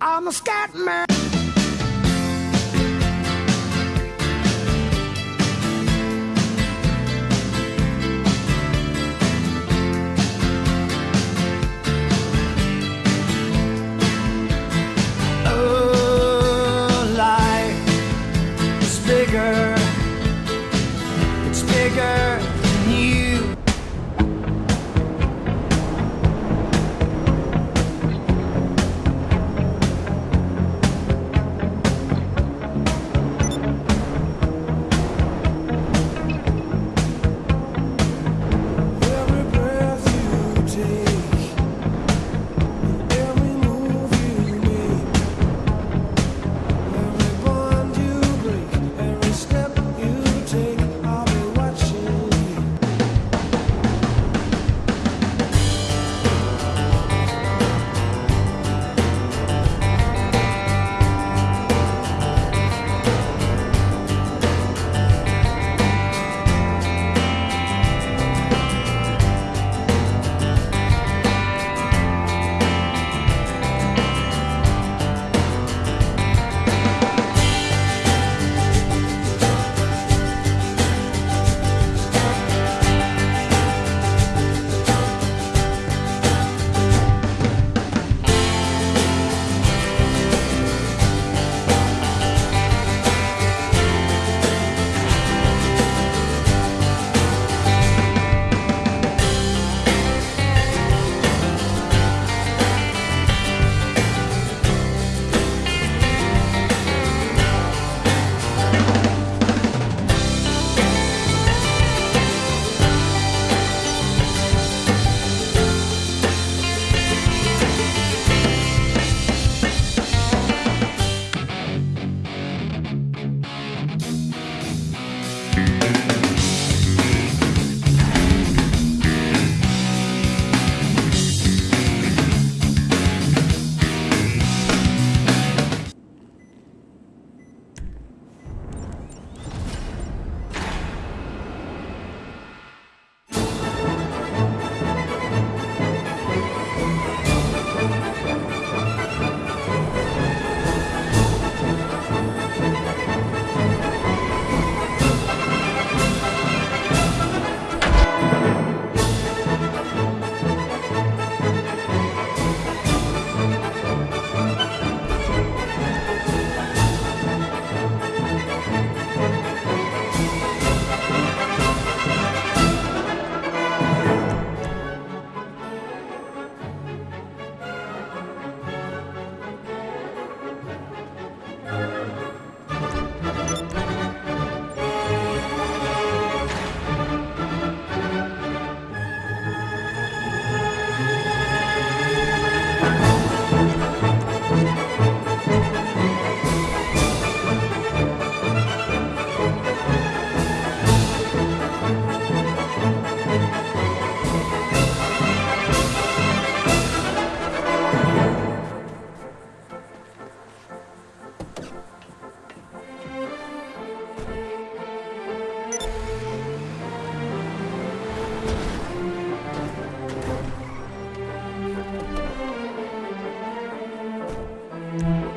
I'm a scat man. Bye.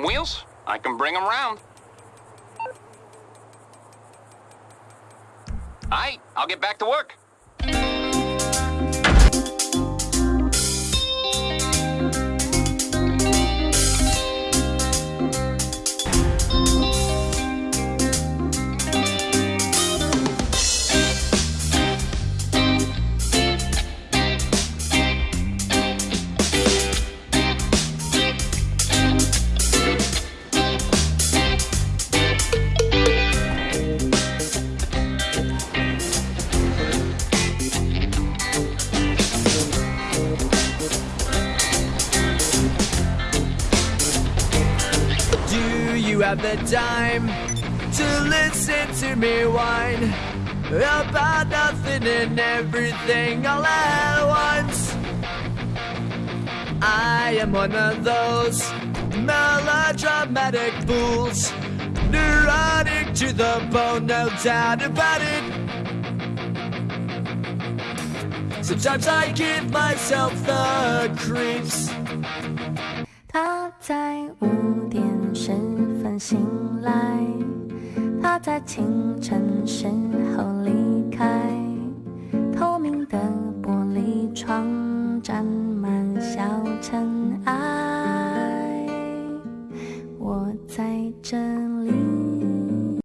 Some wheels? I can bring them round. Aight, I'll get back to work. have the time to listen to me whine about nothing and everything all at once. I am one of those melodramatic fools, neurotic to the bone, no doubt about it. Sometimes I give myself the creeps. 醒来，他在清晨时候离